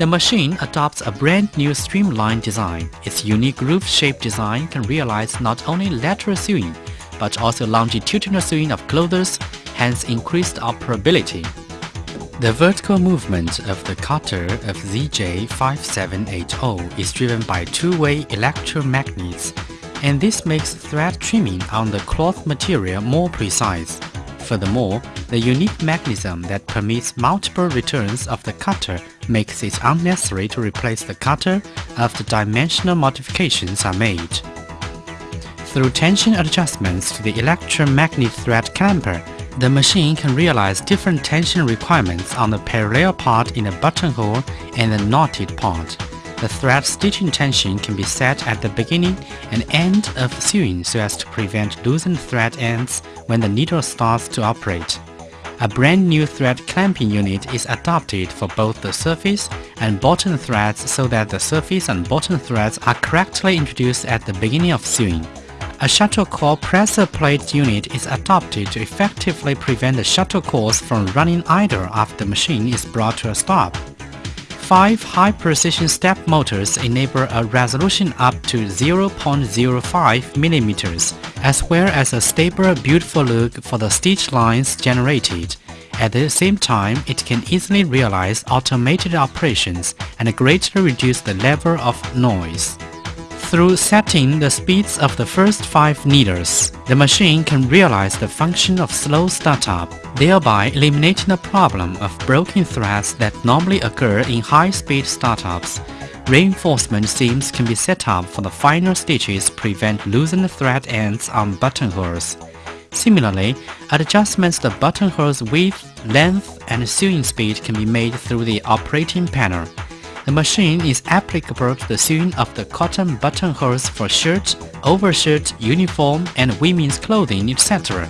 The machine adopts a brand new streamlined design. Its unique groove-shaped design can realize not only lateral sewing, but also longitudinal sewing of clothes, hence increased operability. The vertical movement of the cutter of ZJ5780 is driven by two-way electromagnets, and this makes thread trimming on the cloth material more precise. Furthermore, the unique mechanism that permits multiple returns of the cutter makes it unnecessary to replace the cutter after dimensional modifications are made. Through tension adjustments to the electromagnet thread clamper, the machine can realize different tension requirements on the parallel part in the buttonhole and the knotted part. The thread stitching tension can be set at the beginning and end of sewing so as to prevent loosened thread ends when the needle starts to operate. A brand new thread clamping unit is adopted for both the surface and bottom threads so that the surface and bottom threads are correctly introduced at the beginning of sewing. A shuttle core presser plate unit is adopted to effectively prevent the shuttle cores from running idle after the machine is brought to a stop. Five high-precision step motors enable a resolution up to 0.05 mm, as well as a stable, beautiful look for the stitch lines generated. At the same time, it can easily realize automated operations and greatly reduce the level of noise. Through setting the speeds of the first five needles, the machine can realize the function of slow startup, thereby eliminating the problem of broken threads that normally occur in high-speed startups. Reinforcement seams can be set up for the final stitches prevent loosened thread ends on buttonholes. Similarly, adjustments to buttonholes width, length, and sewing speed can be made through the operating panel. The machine is applicable to the sewing of the cotton buttonholes for shirts, overshirt, uniform, and women's clothing, etc.